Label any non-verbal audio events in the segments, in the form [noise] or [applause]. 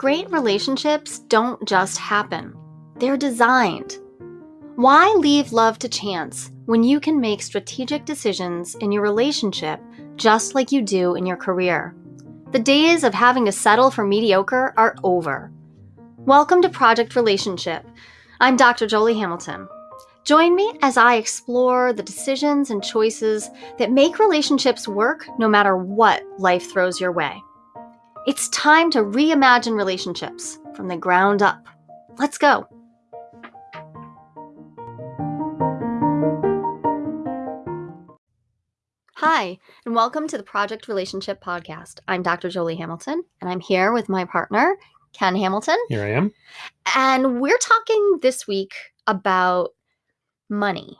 Great relationships don't just happen, they're designed. Why leave love to chance when you can make strategic decisions in your relationship just like you do in your career? The days of having to settle for mediocre are over. Welcome to Project Relationship. I'm Dr. Jolie Hamilton. Join me as I explore the decisions and choices that make relationships work no matter what life throws your way. It's time to reimagine relationships from the ground up. Let's go. Hi, and welcome to the Project Relationship Podcast. I'm Dr. Jolie Hamilton, and I'm here with my partner, Ken Hamilton. Here I am. And we're talking this week about money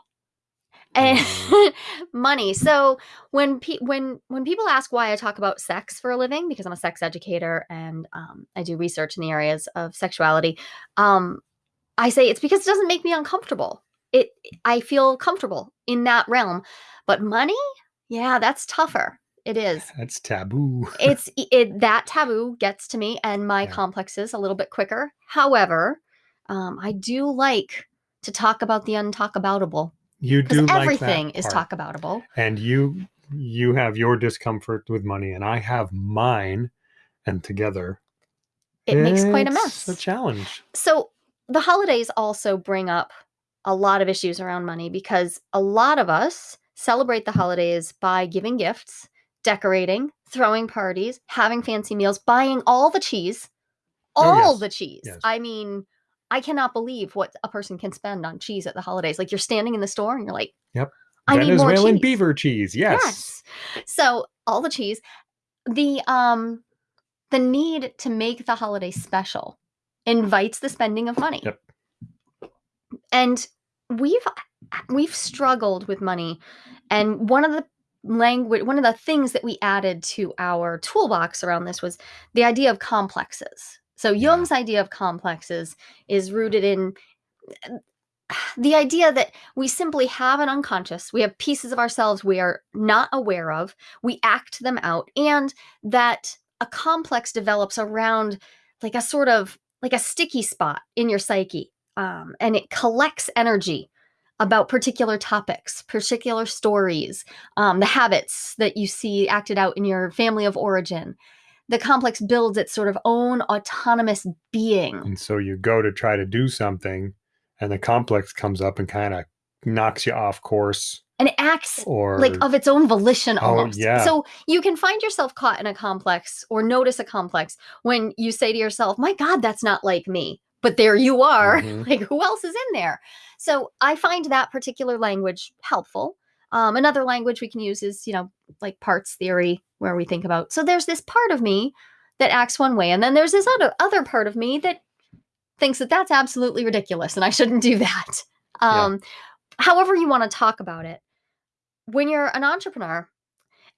and Mm. [laughs] money. So when pe- when when people ask why I talk about sex for a living, because I'm a sex educator and um, I do research in the areas of sexuality, um, I say it's because it doesn't make me uncomfortable. It I feel comfortable in that realm, but money, yeah, that's tougher. It is. [laughs] That's taboo. [laughs] It's it that taboo gets to me and my Yeah. complexes a little bit quicker. However, um, I do like to talk about the untalkaboutable You do like everything is part. talkaboutable. and you you have your discomfort with money, and I have mine, and together It makes quite a mess A challenge. So the holidays also bring up a lot of issues around money because a lot of us celebrate the holidays by giving gifts, decorating, throwing parties, having fancy meals, buying all the cheese, Oh, all yes. the cheese. Yes. I mean, I cannot believe what a person can spend on cheese at the holidays. Like you're standing in the store and you're like, Yep. I need more Venezuelan cheese. beaver cheese. Yes. Yes. So all the cheese, the um, the need to make the holiday special invites the spending of money. Yep. And we've we've struggled with money, and one of the language one of the things that we added to our toolbox around this was the idea of complexes. So Yeah. Jung's idea of complexes is rooted in the idea that we simply have an unconscious, we have pieces of ourselves we are not aware of, we act them out, and that a complex develops around like a sort of like a sticky spot in your psyche. Um, and it collects energy about particular topics, particular stories, um, the habits that you see acted out in your family of origin. The complex builds its sort of own autonomous being. And so you go to try to do something, and the complex comes up and kind of knocks you off course, and it acts or like of its own volition Oh, yeah. So you can find yourself caught in a complex or notice a complex when you say to yourself, "My god, that's not like me." But there you are. Mhm. [laughs] Like who else is in there? So I find that particular language helpful. Um, another language we can use is, you know, like parts theory, where we think about. So there's this part of me that acts one way, and then there's this other other part of me that thinks that that's absolutely ridiculous and I shouldn't do that. Yeah. Um, However, you want to talk about it. When you're an entrepreneur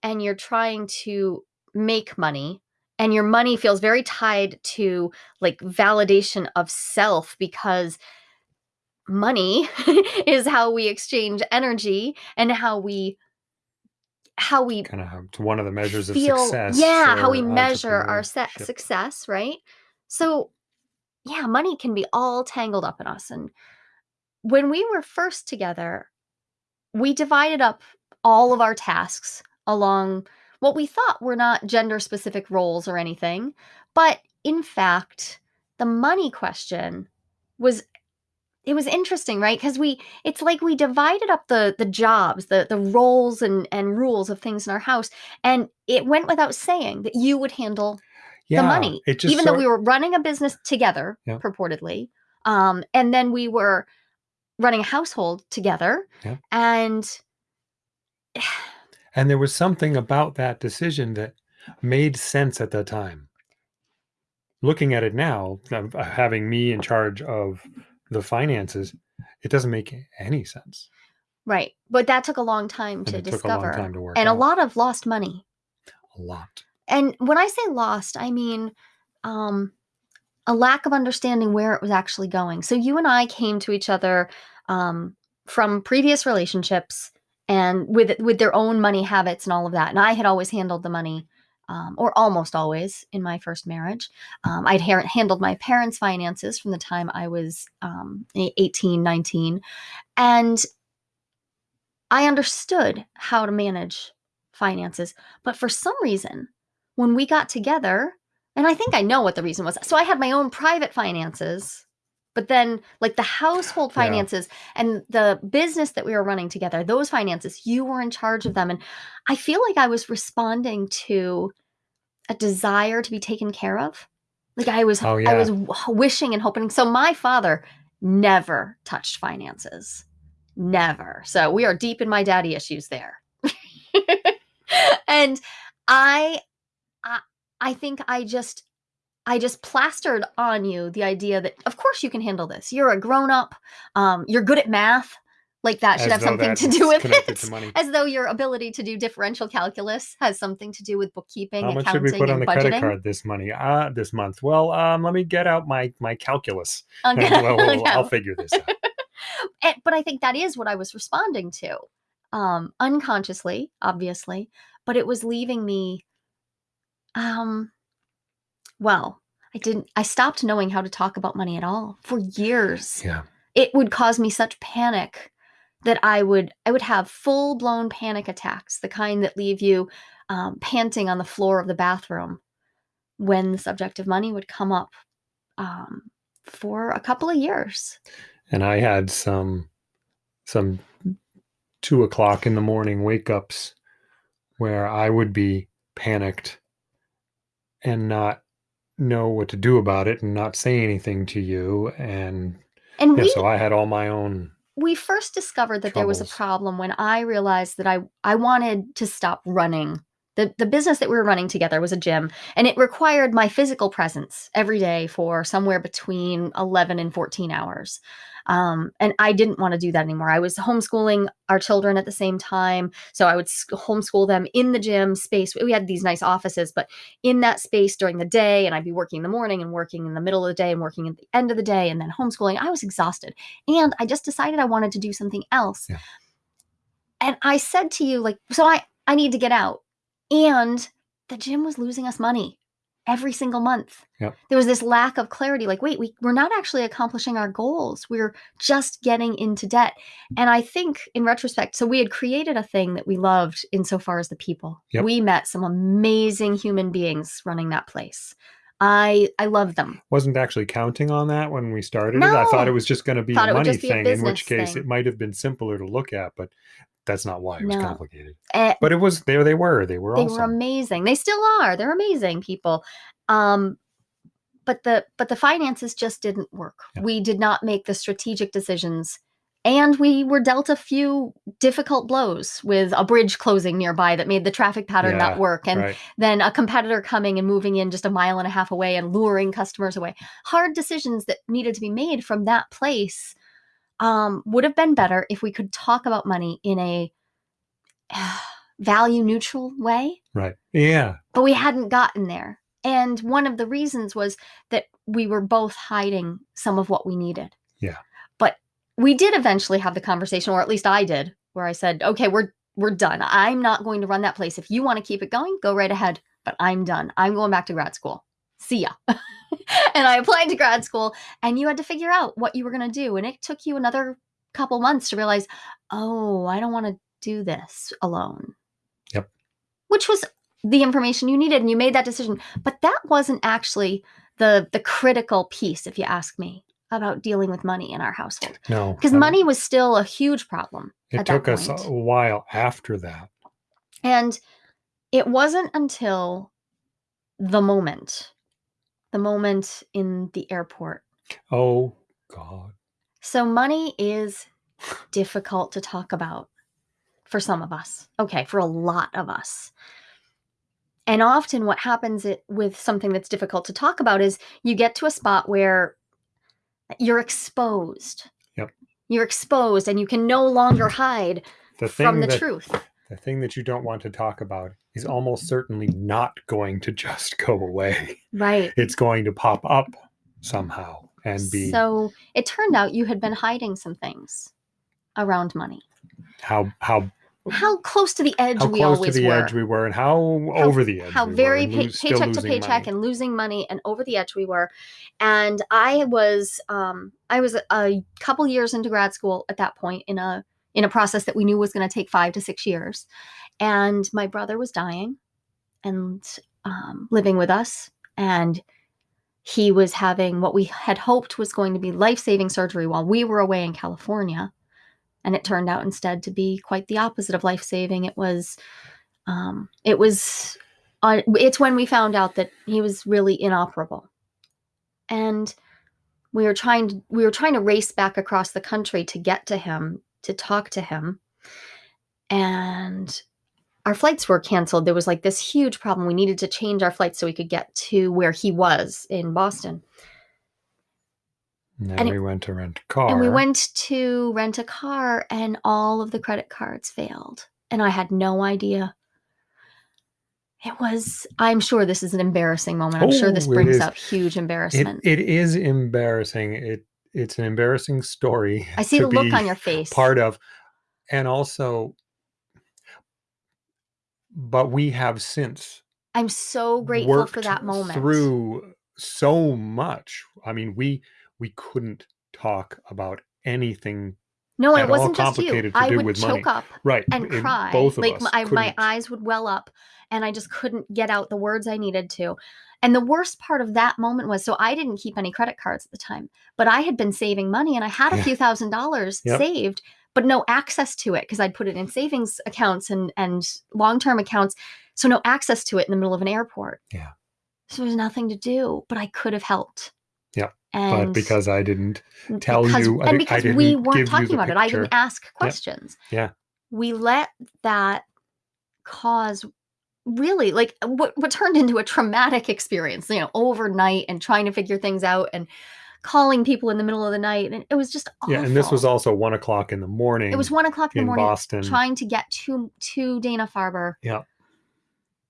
and you're trying to make money, and your money feels very tied to like validation of self because money [laughs] is how we exchange energy and how we how we kind of it's one of the measures of success. yeah how we measure our success right so yeah money can be all tangled up in us and when we were first together we divided up all of our tasks along what we thought were not gender specific roles or anything but in fact the money question was it was interesting right because we it's like we divided up the the jobs the the roles and and rules of things in our house and it went without saying that you would handle Yeah, the money It just even though we were running a business together Yeah. purportedly um and then we were running a household together Yeah. and And there was something about that decision that made sense at the time. Looking at it now, having me in charge of the finances, it doesn't make any sense. right but that took a long time And to it took a long discover time to work and a lot of lost money A lot. and when i say lost i mean um a lack of understanding where it was actually going so you and i came to each other um from previous relationships and with with their own money habits and all of that and i had always handled the money um, or almost always in my first marriage. Um, I'd ha- handled my parents' finances from the time I was um, 18, 19. And I understood how to manage finances. But for some reason, when we got together, and I think I know what the reason was. So I had my own private finances, but then like the household Yeah. finances and the business that we were running together, those finances, you were in charge of them. And I feel like I was responding to a desire to be taken care of. Like I was Oh, I was wishing and hoping. So my father never touched finances. Never. So we are deep in my daddy issues there. [laughs] and I, I I think I just I just plastered on you the idea that of course you can handle this. You're a grown up. Um, you're good at math. Like that should As have something to do with it. As though your ability to do differential calculus has something to do with bookkeeping, How much should we put on the budgeting. credit card this money? Uh, this month. Well, um, let me get out my my calculus. Okay. well, [laughs] well, No. I'll figure this out. [laughs] And- but I think that is what I was responding to, um, unconsciously, obviously. But it was leaving me, um, well, I didn't. I stopped knowing how to talk about money at all for years. Yeah. It would cause me such panic that I would I would have full blown panic attacks, the kind that leave you um, panting on the floor of the bathroom when the subject of money would come up um, for a couple of years. And I had some some two o'clock in the morning wake ups where I would be panicked and not know what to do about it and not say anything to you. And And yeah, we so I had all my own we first discovered that there was a problem when I realized that I I wanted to stop running. The the business that we were running together was a gym and it required my physical presence every day for somewhere between 11 and 14 hours. Um, and I didn't want to do that anymore. I was homeschooling our children at the same time. So I would homeschool them in the gym space. We had these nice offices, but in that space during the day, and I'd be working in the morning and working in the middle of the day and working at the end of the day and then homeschooling. I was exhausted and I just decided I wanted to do something else. Yeah. And I said to you, like, so I I need to get out, and the gym was losing us money every single month. Yep. There was this lack of clarity. Like, wait, we we're not actually accomplishing our goals. We're just getting into debt. And I think, in retrospect, so we had created a thing that we loved insofar as the people. Yep. We met some amazing human beings running that place. I I love them. wasn't actually counting on that when we started it. I thought it was just going to be Thought a money thing, in which case thing. it might have been simpler to look at, but that's not why it was No. complicated. Eh, But it was there they were. They were they awesome. were amazing they still are they're amazing people um but the but the finances just didn't work Yeah. we did not make the strategic decisions and we were dealt a few difficult blows with a bridge closing nearby that made the traffic pattern Yeah, not work and right. then a competitor coming and moving in just a mile and a half away and luring customers away hard decisions that needed to be made from that place um, would have been better if we could talk about money in a [sighs] value neutral way Right. Yeah. but we hadn't gotten there. And one of the reasons was that we were both hiding some of what we needed. Yeah. But we did eventually have the conversation, or at least I did, where I said, "Okay, we're we're done. I'm not going to run that place. If you want to keep it going, go right ahead. But I'm done. I'm going back to grad school. See ya." [laughs] and I applied to grad school, and you had to figure out what you were going to do, and it took you another couple months to realize, "Oh, I don't want to do this alone." Yep. Which was the information you needed and you made that decision but that wasn't actually the the critical piece if you ask me about dealing with money in our household No. because money was still a huge problem It took us a while after that. and it wasn't until the moment the moment in the airport Oh God. so money is difficult to talk about for some of us okay for a lot of us and often what happens it, with something that's difficult to talk about is you get to a spot where you're exposed. Yep. You're exposed and you can no longer hide The thing from the that truth. the thing that you don't want to talk about is almost certainly not going to just [laughs] go away. Right. It's going to pop up somehow and be So it turned out you had been hiding some things around money. how how how close to the edge how we close to the were. edge we were and how, How- over the edge how we were very pay- lose- paycheck to paycheck money. and losing money and over the edge we were and i was um i was a, a couple years into grad school at that point in a in a process that we knew was going to take five to six years and my brother was dying and um, living with us and he was having what we had hoped was going to be life-saving surgery while we were away in california and it turned out instead to be quite the opposite of life-saving. It was um, it was uh, it's when we found out that he was really inoperable. And we were trying to we were trying to race back across the country to get to him to talk to him and our flights were canceled. There was like this huge problem. We needed to change our flights so we could get to where he was in boston. And then and it- we went to rent a car and we went to rent a car and all of the credit cards failed. And i had no idea. It was i'm sure this is an embarrassing moment. I'm sure this Oh, brings up huge it, embarrassment. it is embarrassing. It it's an embarrassing story i see [laughs] the look on your face. part of. And also but we have since i'm so grateful for worked that moment through so much i mean we we couldn't talk about anything no at it all wasn't just you complicated to i do would with choke money. up right and cry both of like us my, my couldn't- eyes would well up and i just couldn't get out the words i needed to and the worst part of that moment was so i didn't keep any credit cards at the time but i had been saving money and i had a Yeah. few thousand dollars Yep. saved but no access to it because i'd put it in savings accounts and and long-term accounts so no access to it in the middle of an airport. Yeah. so there's nothing to do but i could have helped. Yeah, and but because i didn't tell because, you, I and because we weren't talking about it i didn't ask questions. Yeah. we let that cause really like what what turned into a traumatic experience you know overnight and trying to figure things out and calling people in the middle of the night and it was just awful. yeah and this was also one o'clock in the morning it was one o'clock in the morning boston trying to get to to dana farber Yeah.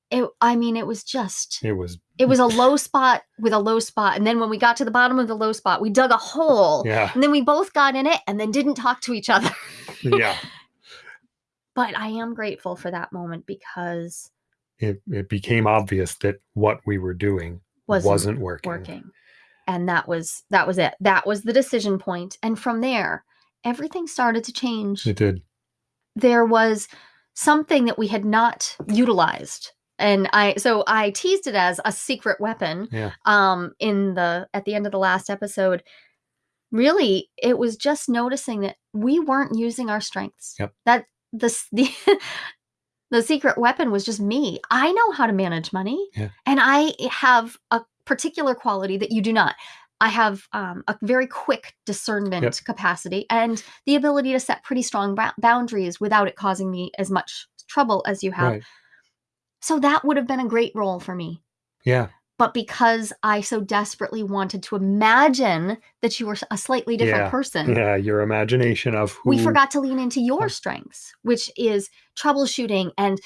it i mean it was just it was it was a [laughs] low spot with a low spot and then when we got to the bottom of the low spot we dug a hole yeah and then we both got in it and then didn't talk to each other yeah [laughs] but i am grateful for that moment because it, it became obvious that what we were doing wasn't, wasn't, working. working and that was that was it that was the decision point and from there everything started to change It did. there was something that we had not utilized and i so i teased it as a secret weapon Yeah. um in the at the end of the last episode really it was just noticing that we weren't using our strengths Yep. that the [laughs] the the secret weapon was just me i know how to manage money Yeah. and i have a particular quality that you do not i have um, a very quick discernment Yep. capacity and the ability to set pretty strong boundaries without it causing me as much trouble as you have Right. so that would have been a great role for me Yeah. but because I so desperately wanted to imagine that you were a slightly different Yeah, person, Yeah. Your imagination of who we forgot to lean into your strengths, which is troubleshooting and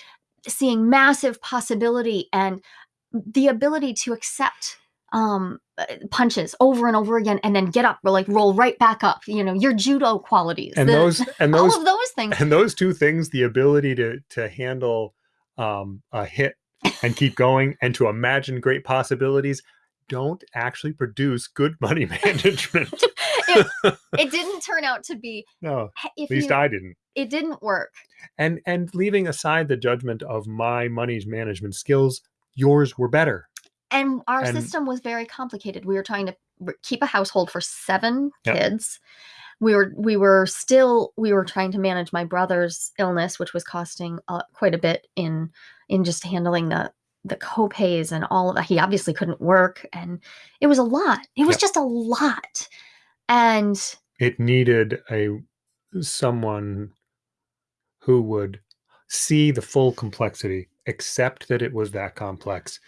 seeing massive possibility and the ability to accept um uh, punches over and over again and then get up or like roll right back up you know your judo qualities and the- those [laughs] and all those of those things. and those two things the ability to to handle um a hit and keep going and to imagine great possibilities don't actually produce good [laughs] money management. [laughs] It didn't turn out to be. No at least you, i didn't. It didn't work. And and leaving aside the judgment of my money management skills yours were better. And our And- system was very complicated. We were trying to keep a household for seven Yep. kids. We were we were still we were trying to manage my brother's illness which was costing uh, quite a bit in in just handling the the copays and all of that. He obviously couldn't work and it was a lot. It was Yep. just a lot. And it needed a someone who would see the full complexity accept that it was that complex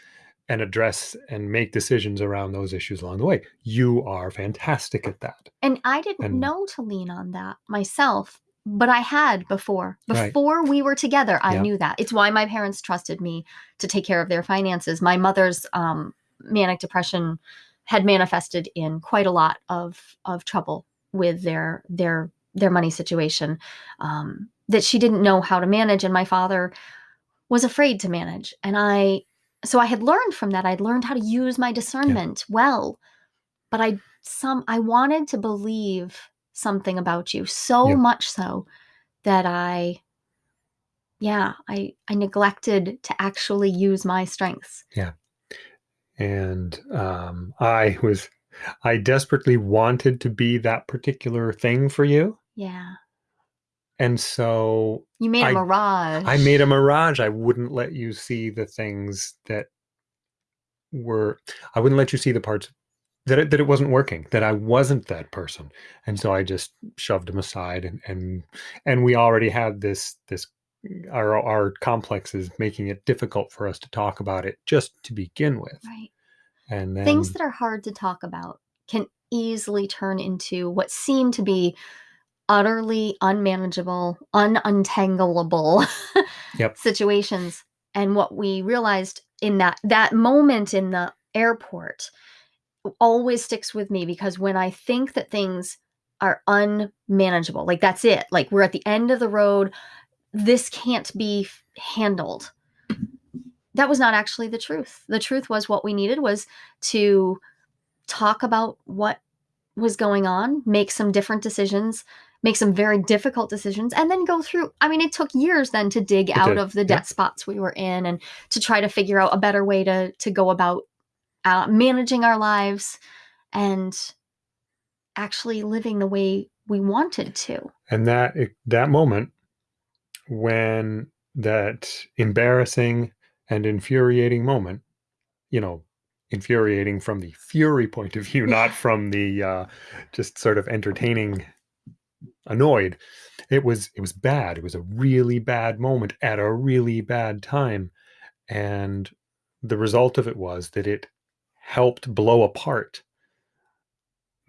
and address and make decisions around those issues along the way. You are fantastic at that. And i didn't And- know to lean on that myself but i had before. Right. before we were together i Yeah. knew that. It's why my parents trusted me to take care of their finances. My mother's um, manic depression had manifested in quite a lot of of trouble with their their their money situation um, that she didn't know how to manage. And my father was afraid to manage. And i so i had learned from that. I'd learned how to use my discernment well but i some i wanted to believe something about you so Yeah. much so that i yeah i i neglected to actually use my strengths. Yeah. and um, I was I desperately wanted to be that particular thing for you, yeah and so you made a I- mirage I made a mirage. I wouldn't let you see the things that were. I wouldn't let you see the parts that it, that it wasn't working. That I wasn't that person, and so I just shoved them aside. And and and we already had this this mm, our our complexes making it difficult for us to talk about it just to begin with. right And then things that are hard to talk about can easily turn into what seem to be utterly unmanageable, ununtangleable [laughs] Yep. situations. And what we realized in that that moment in the airport always sticks with me because when I think that things are unmanageable, like that's it, like we're at the end of the road, this can't be handled. That was not actually the truth. The truth was what we needed was to talk about what was going on, make some different decisions, make some very difficult decisions, and then go through. I mean, it took years then to dig It out did, of the debt spots we were in and to try to figure out a better way to to go about uh, managing our lives and actually living the way we wanted to. and that that moment when that embarrassing and infuriating moment you know infuriating from the fury point of view not from the uh just sort of entertaining annoyed it was it was bad it was a really bad moment at a really bad time and the result of it was that it helped blow apart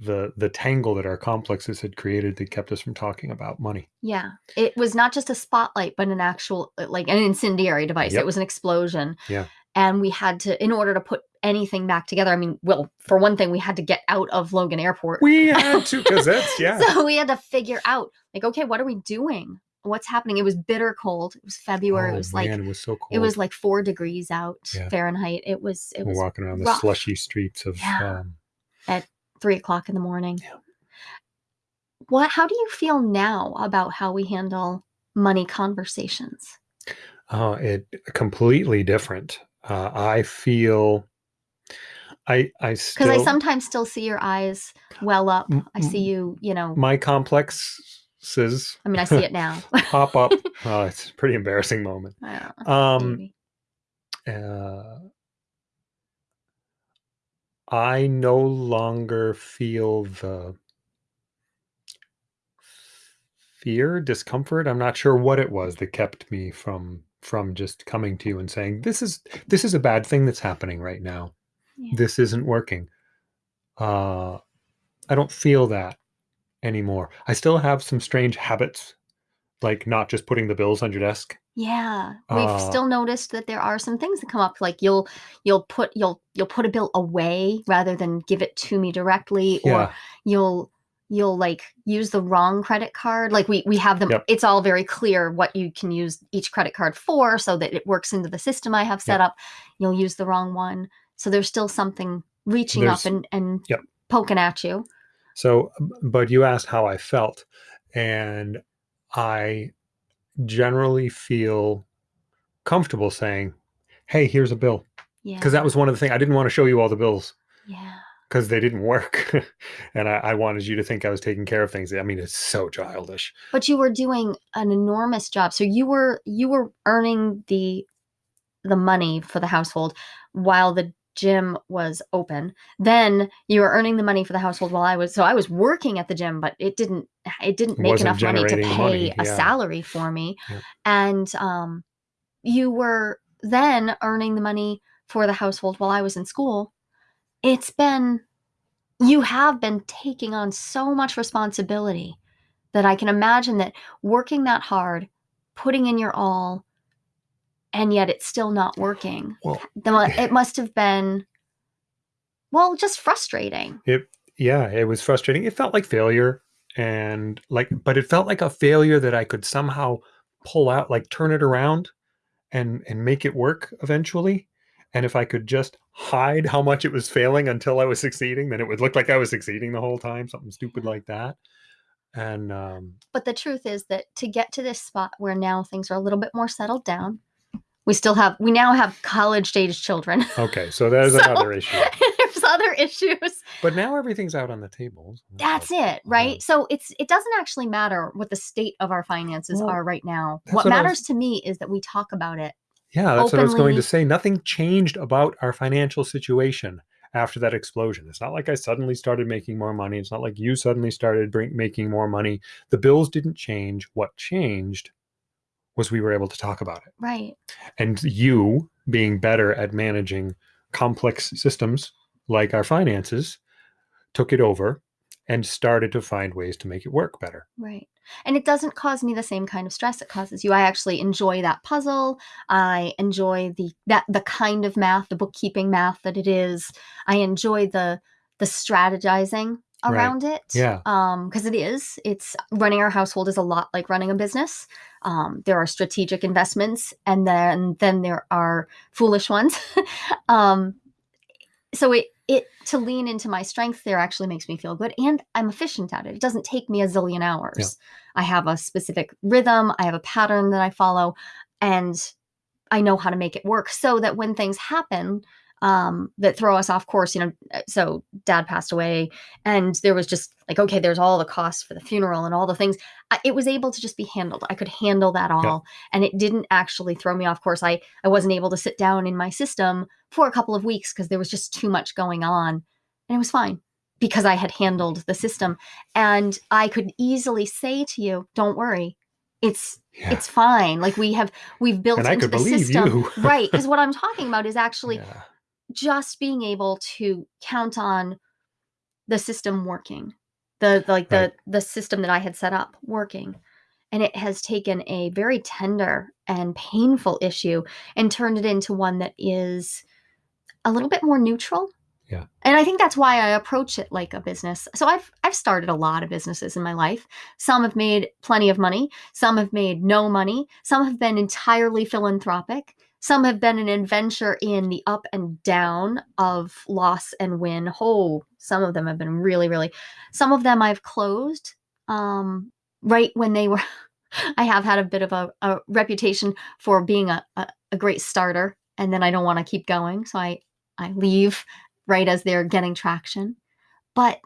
the the tangle that our complexes had created that kept us from talking about money Yeah, it was not just a spotlight, but an actual like an incendiary device. Yep. It was an explosion. Yeah. And we had to, in order to put anything back together. I mean, well, for one thing, we had to get out of Logan Airport. we [laughs] had to because that's yeah So we had to figure out, like, okay, what are we doing? What's happening? It was bitter cold. It was February. Oh, it was like it was so cold. it was like four degrees out Yeah. Fahrenheit. It was it We're was walking around the slushy streets of Yeah. um, three o'clock in the morning. Yeah. What? How do you feel now about how we handle money conversations? oh, it completely different. Uh, I feel, I I Because I sometimes still see your eyes well up. I see you. You know. my complexes I mean, I see it now. [laughs] pop up. [laughs] oh, it's a pretty embarrassing moment. Yeah, Um, uh, I no longer feel the fear, discomfort. I'm not sure what it was that kept me from from just coming to you and saying this is this is a bad thing that's happening right now. Yeah. This isn't working. Uh, I don't feel that anymore. I still have some strange habits, like not just putting the bills on your desk. Yeah, we've Uh, still noticed that there are some things that come up. Like you'll you'll put you'll you'll put a bill away rather than give it to me directly, or Yeah, you'll you'll like use the wrong credit card. Like we we have them Yep. it's all very clear what you can use each credit card for so that it works into the system i have set Yep. up. You'll use the wrong one. So there's still something reaching There's- up and and Yep. poking at you. So, but you asked how I felt, and I generally feel comfortable saying, "Hey, here's a bill," yeah. Because that was one of the things I didn't want to show you all the bills. Yeah because they didn't work, [laughs] and I, I wanted you to think I was taking care of things. I mean, it's so childish. but you were doing an enormous job so you were you were earning the the money for the household while the gym was open then you were earning the money for the household while i was so i was working at the gym but it didn't it didn't make Wasn't enough money to pay money, a salary for me Yep. and um you were then earning the money for the household while i was in school it's been you have been taking on so much responsibility that I can imagine that working that hard, putting in your all, and yet it's still not working. Well, It must have been, well, just frustrating. It, yeah, it was frustrating. It felt like failure and like but it felt like a failure that i could somehow pull out like turn it around and and make it work eventually and if i could just hide how much it was failing until i was succeeding then it would look like i was succeeding the whole time something stupid like that and um But the truth is that to get to this spot where now things are a little bit more settled down, we still have we now have college age children. okay so there's [laughs] So- another issue [laughs] There's other issues. but now everything's out on the table so That's like- it, right? So it's it doesn't actually matter what the state of our finances Well, are right now. What what I was- matters to me is that we talk about it. Yeah, that's what I was going openly- to say. Nothing changed about our financial situation after that explosion. It's not like I suddenly started making more money. It's not like you suddenly started bring, making more money. The bills didn't change. What changed was we were able to talk about it. Right. And you being better at managing complex systems like our finances took it over and started to find ways to make it work better. Right. And it doesn't cause me the same kind of stress it causes you. I actually enjoy that puzzle. I enjoy the that the kind of math, the bookkeeping math that it is. I enjoy the the strategizing Right. around it. Yeah. Um, because it is. It's running our household is a lot like running a business. Um, there are strategic investments and then then there are foolish ones. [laughs] um so it it to lean into my strength there actually makes me feel good and i'm efficient at it. It doesn't take me a zillion hours. I have a specific rhythm i have a pattern that i follow and i know how to make it work so that when things happen um, that throw us off course you know uh, so dad passed away and there was just like okay there's all the costs for the funeral and all the things I, it was able to just be handled i could handle that all and it didn't actually throw me off course i i wasn't able to sit down in my system for a couple of weeks because there was just too much going on and it was fine because i had handled the system and i could easily say to you don't worry it's Yeah. it's fine like we have we've built and I into could the believe system you. right because [laughs] what i'm talking about is actually Yeah. Just being able to count on the system working the, the like the the system that i had set up working. And it has taken a very tender and painful issue and turned it into one that is a little bit more neutral. Yeah. and i think that's why i approach it like a business. So i've i've started a lot of businesses in my life. Some have made plenty of money some have made no money some have been entirely philanthropic some have been an adventure in the up and down of loss and win. Oh, some of them have been really, really. Some of them I've closed um, right when they were. [laughs] I have had a bit of a, a reputation for being a, a, a great starter, and then I don't want to keep going, so I I leave right as they're getting traction. But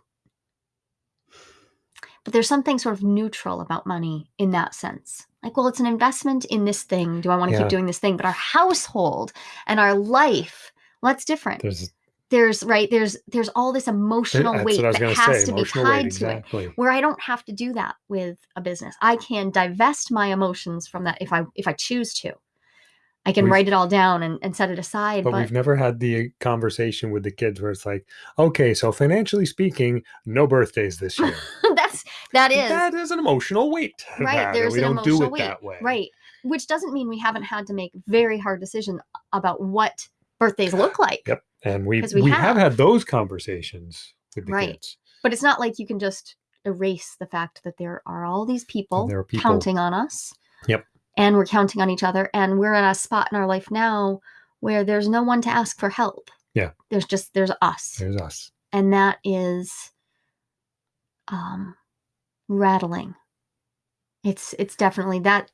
but there's something sort of neutral about money in that sense. Like, well, it's an investment in this thing. Do I want to Yeah. keep doing this thing? But our household and our life, well, that's different. There's There's right. There's there's all this emotional that's weight what I was that has say. to be tied weight, to it. Where I don't have to do that with a business. I can divest my emotions from that if I if I choose to. I can We've- write it all down and, and set it aside. But, But, we've never had the conversation with the kids where it's like, okay, so financially speaking, no birthdays this [laughs] year. that's that is that is an emotional weight. Right, there's we an don't do emotional it weight, that way. right. Which doesn't mean we haven't had to make very hard decisions about what birthdays look like. Yep. And we we, we have. have. had those conversations with the Right. kids. But it's not like you can just erase the fact that there are all these people, people- counting on us. Yep. And we're counting on each other. And we're in a spot in our life now where there's no one to ask for help. Yeah. There's just there's us. There's us. and that is um rattling. It's it's definitely that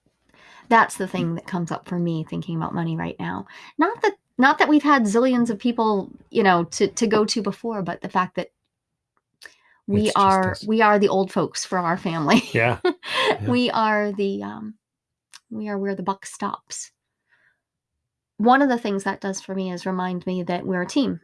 that's the thing that comes up for me thinking about money right now. Not that not that we've had zillions of people, you know, to to go to before, but the fact that we It's are we are the old folks for our family. [laughs] Yeah. we are the um we are where the buck stops. One of the things that does for me is remind me that we're a team.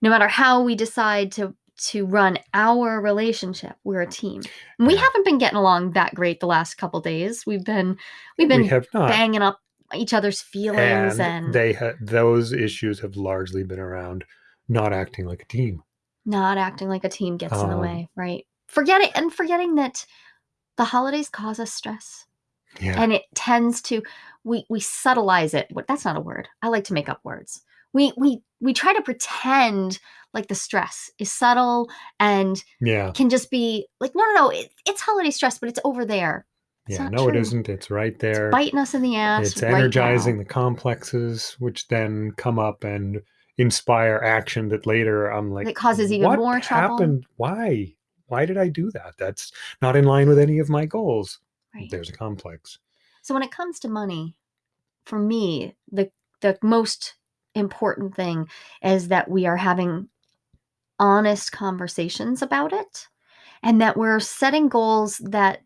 No matter how we decide to to run our relationship, we're a team. And we Yeah. haven't been getting along that great the last couple days. We've been we've been we banging up each other's feelings and, and, they ha- those issues have largely been around not acting like a team. not acting like a team gets in the Um, way, right? Forgetting and forgetting that the holidays cause us stress. Yeah. and it tends to we we subtleize it What- that's not a word i like to make up words we we we try to pretend like the stress is subtle and Yeah. can just be like no no no it, it's holiday stress but it's over there It's Yeah. No, it true. isn't. It's right there. biting us in the ass it's right energizing the complexes, which then come up and inspire action that later I'm like, That causes even what more trouble." happened? Why? Why did I do that? That's not in line with any of my goals. Right. There's a complex. So when it comes to money, for me, the the most important thing is that we are having honest conversations about it and that we're setting goals that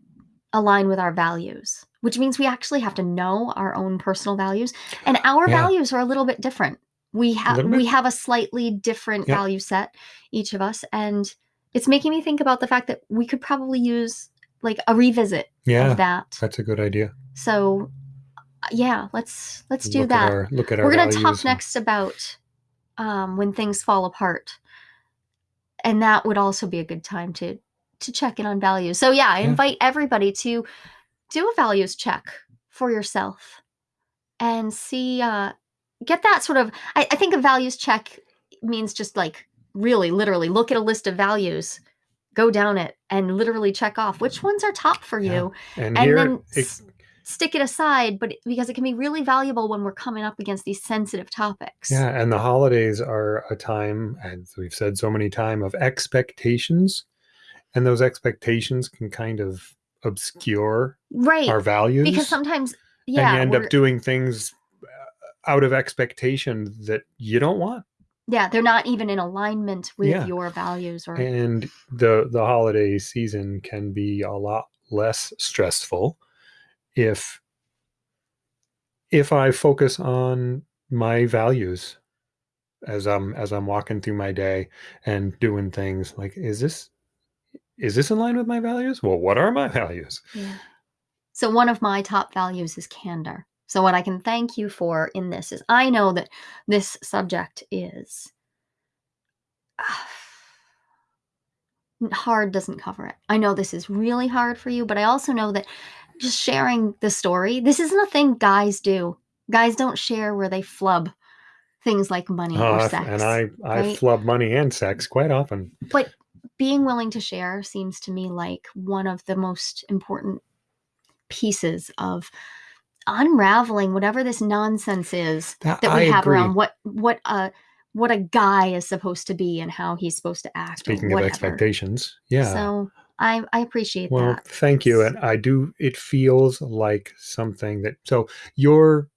align with our values, which means we actually have to know our own personal values and our Yeah. values are a little bit different. We have we have a slightly different value set each of us and it's making me think about the fact that we could probably use like a revisit Yeah. of that. That's a good idea. So uh, yeah, let's let's do look that. At our, look at our We're going to talk and- next about um, when things fall apart, and that would also be a good time to to check in on values. So yeah, I Yeah. invite everybody to do a values check for yourself and see uh, get that sort of. I, I think a values check means just like really literally look at a list of values. Go down it and literally check off which ones are top for Yeah. you And, then it- stick it aside but because it can be really valuable when we're coming up against these sensitive topics Yeah, and the holidays are a time, as we've said so many times, of expectations, and those expectations can kind of obscure right our values, because sometimes yeah and you end up doing things uh, out of expectation that you don't want. Yeah they're not even in alignment with Yeah. your values or And the the holiday season can be a lot less stressful if if I focus on my values as I'm as I'm walking through my day and doing things like is this is this in line with my values? Well, what are my [laughs] values? yeah so one of my top values is candor so what i can thank you for in this is i know that this subject is [sighs] hard doesn't cover it i know this is really hard for you but i also know that just sharing the story this isn't a thing guys do guys don't share where they flub things like money or Uh, sex and I I right? flub money and sex quite often. but being willing to share seems to me like one of the most important pieces of unraveling whatever this nonsense is That, that we I have agree. around what what a what a guy is supposed to be and how he's supposed to act. Speaking of expectations, yeah. So I I appreciate Well, that. Well, thank you. And I do it feels like something that so you're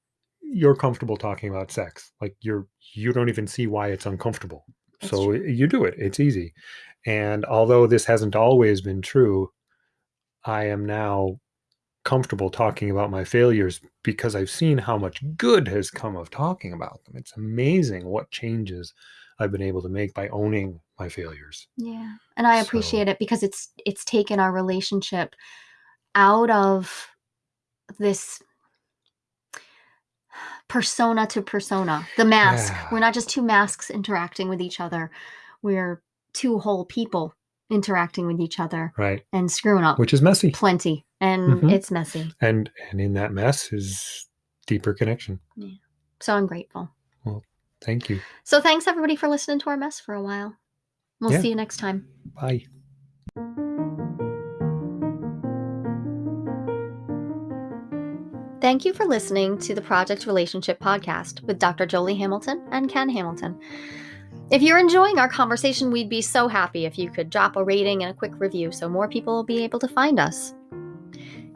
you're comfortable talking about sex. Like you're you don't even see why it's uncomfortable. That's so true. you do it. It's easy. And although this hasn't always been true, I am now comfortable talking about my failures because I've seen how much good has come of talking about them. It's amazing what changes I've been able to make by owning my failures. Yeah. And I So- appreciate it because it's it's taken our relationship out of this persona to persona. The mask. Yeah. We're not just two masks interacting with each other. We're two whole people interacting with each other Right. and screwing up Which is messy. plenty. And Mhm. it's messy. and and in that mess is deeper connection So I'm grateful. Well thank you So thanks everybody for listening to our mess for a while. We'll Yeah. see you next time. bye Thank you for listening to the Project Relationship Podcast with Dr. Jolie Hamilton and Ken Hamilton. If you're enjoying our conversation, we'd be so happy if you could drop a rating and a quick review so more people will be able to find us.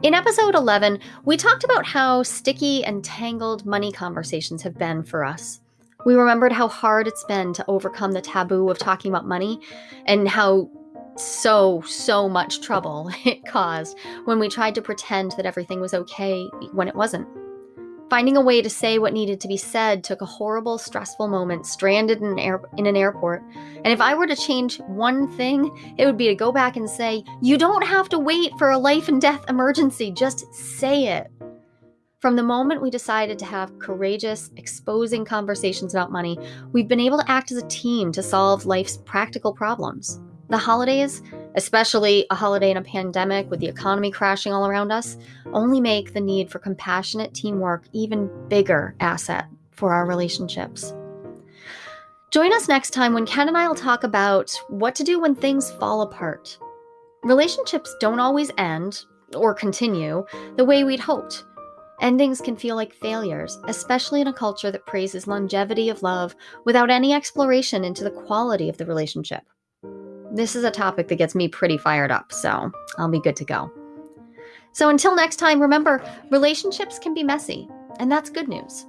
In episode 11, we talked about how sticky and tangled money conversations have been for us. We remembered how hard it's been to overcome the taboo of talking about money and how so, so much trouble [laughs] it caused when we tried to pretend that everything was okay when it wasn't. Finding a way to say what needed to be said took a horrible, stressful moment stranded in an, air- in an airport. And if I were to change one thing, it would be to go back and say, You don't have to wait for a life and death emergency, just say it. From the moment we decided to have courageous, exposing conversations about money, we've been able to act as a team to solve life's practical problems. The holidays, especially a holiday in a pandemic with the economy crashing all around us, only make the need for compassionate teamwork even bigger asset for our relationships. Join us next time when Ken and I will talk about what to do when things fall apart. Relationships don't always end or continue the way we'd hoped. Endings can feel like failures, especially in a culture that praises longevity of love without any exploration into the quality of the relationship. This is a topic that gets me pretty fired up, so I'll be good to go. So until next time, remember relationships can be messy, and that's good news.